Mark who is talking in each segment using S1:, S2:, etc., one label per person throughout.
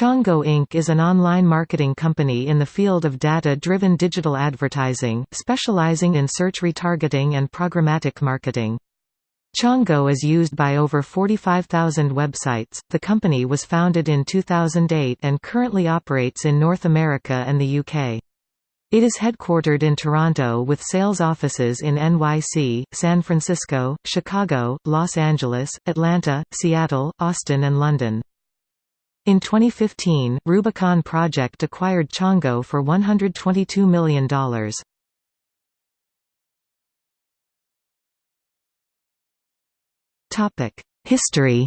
S1: Chango Inc. is an online marketing company in the field of data-driven digital advertising, specializing in search retargeting and programmatic marketing. Chango is used by over 45,000 websites. The company was founded in 2008 and currently operates in North America and the UK. It is headquartered in Toronto with sales offices in NYC, San Francisco, Chicago, Los Angeles, Atlanta, Seattle, Austin and London. In 2015, Rubicon Project acquired Chango for $122 million. History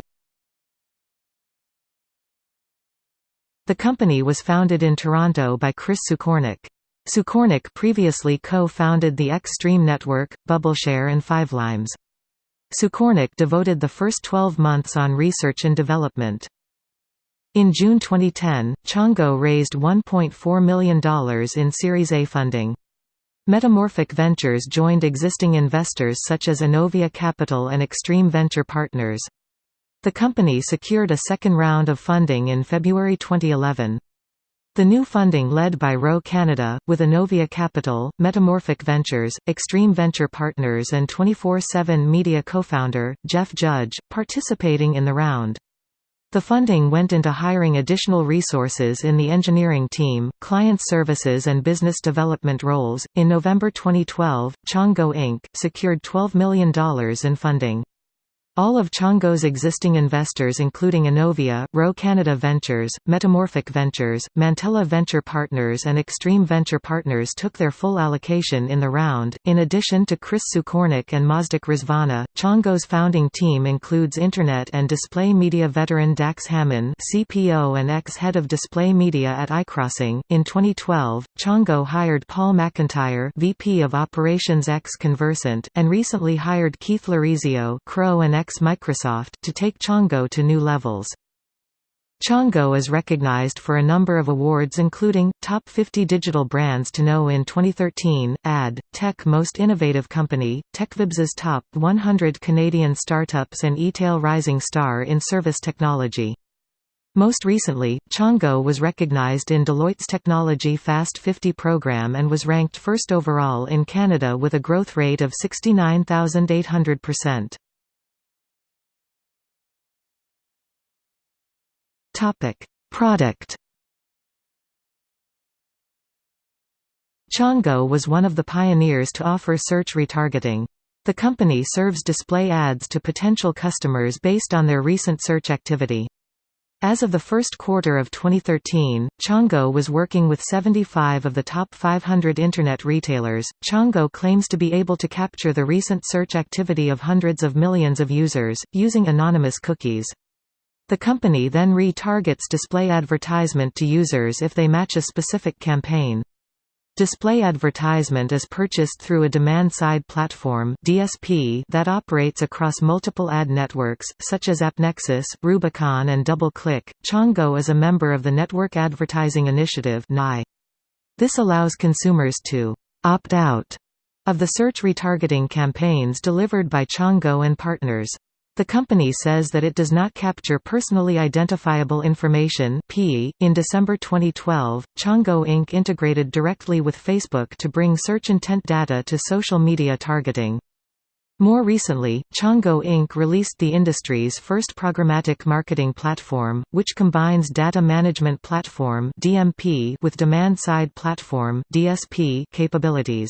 S1: The company was founded in Toronto by Chris Sukornyk. Sukornyk previously co-founded the X-Stream Network, Bubbleshare and Fivelimes. Sukornyk devoted the first 12 months on research and development. In June 2010, Chango raised $1.4 million in Series A funding. Metamorphic Ventures joined existing investors such as Inovia Capital and Extreme Venture Partners. The company secured a second round of funding in February 2011. The new funding led by Rho Canada, with Inovia Capital, Metamorphic Ventures, Extreme Venture Partners and 24-7 Media co-founder, Jeff Judge, participating in the round. The funding went into hiring additional resources in the engineering team, client services and business development roles. In November 2012, Chango Inc. secured $12 million in funding. All of Chango's existing investors including Inovia, Rho Canada Ventures, Metamorphic Ventures, Mantella Venture Partners and Extreme Venture Partners took their full allocation in the round. In addition to Chris Sukornyk and Mazdak Rezvani, Chango's founding team includes Internet and Display Media veteran Dax Hamman CPO and ex-head of Display Media at iCrossing. In 2012, Chango hired Paul McIntyre VP of Operations ex-Conversant, and recently hired Keith Lorizio Crow and ex ex-Microsoft to take Chango to new levels. Chango is recognized for a number of awards including, Top 50 Digital Brands to Know in 2013, Ad, Tech Most Innovative Company, Techvibes's Top 100 Canadian Startups and eTail Rising Star in Service Technology. Most recently, Chango was recognized in Deloitte's Technology Fast 50 program and was ranked first overall in Canada with a growth rate of 69,800%. Topic: Product. Chango was one of the pioneers to offer search retargeting. The company serves display ads to potential customers based on their recent search activity. As of the first quarter of 2013, Chango was working with 75 of the top 500 Internet retailers. Chango claims to be able to capture the recent search activity of hundreds of millions of users, using anonymous cookies. The company then re-targets display advertisement to users if they match a specific campaign. Display advertisement is purchased through a demand-side platform (DSP) that operates across multiple ad networks such as AppNexus, Rubicon and DoubleClick. Chango is a member of the Network Advertising Initiative. This allows consumers to opt out of the search retargeting campaigns delivered by Chango and partners. The company says that it does not capture personally identifiable information (PII). .In December 2012, Chango Inc. integrated directly with Facebook to bring search intent data to social media targeting. More recently, Chango Inc. released the industry's first programmatic marketing platform, which combines data management platform (DMP) with demand-side platform (DSP) capabilities.